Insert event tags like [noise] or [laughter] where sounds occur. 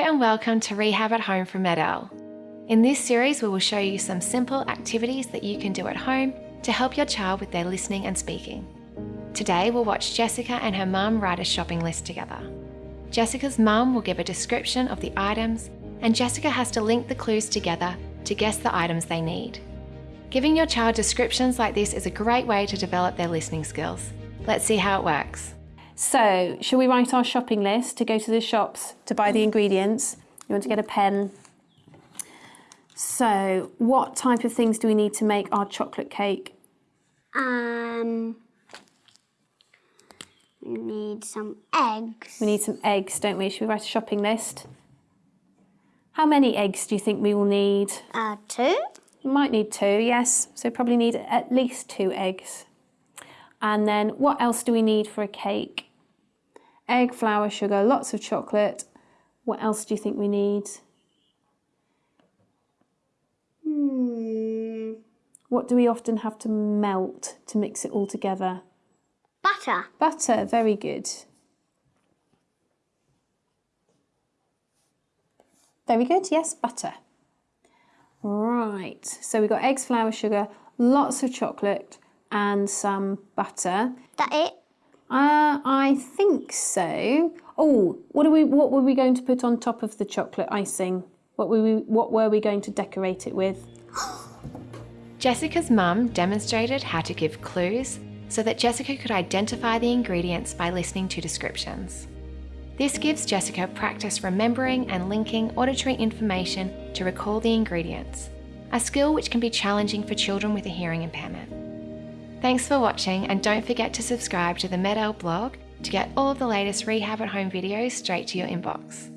and welcome to Rehab at Home from MED-EL. In this series, we will show you some simple activities that you can do at home to help your child with their listening and speaking. Today, we'll watch Jessica and her mum write a shopping list together. Jessica's mum will give a description of the items, and Jessica has to link the clues together to guess the items they need. Giving your child descriptions like this is a great way to develop their listening skills. Let's see how it works. So, shall we write our shopping list to go to the shops to buy the ingredients? You want to get a pen? So, what type of things do we need to make our chocolate cake? Um, we need some eggs. We need some eggs, don't we? Should we write a shopping list? How many eggs do you think we will need? Uh, two. We might need two, yes. So probably need at least two eggs. And then what else do we need for a cake? Egg, flour, sugar, lots of chocolate. What else do you think we need? Hmm. What do we often have to melt to mix it all together? Butter. Butter, very good. Very good, yes, butter. Right, so we've got eggs, flour, sugar, lots of chocolate and some butter. That it? Uh, I think so. Oh, what are we? What were we going to put on top of the chocolate icing? What were we? What were we going to decorate it with? [gasps] Jessica's mum demonstrated how to give clues so that Jessica could identify the ingredients by listening to descriptions. This gives Jessica practice remembering and linking auditory information to recall the ingredients, a skill which can be challenging for children with a hearing impairment. Thanks for watching and don't forget to subscribe to the MED-EL blog to get all of the latest rehab at home videos straight to your inbox.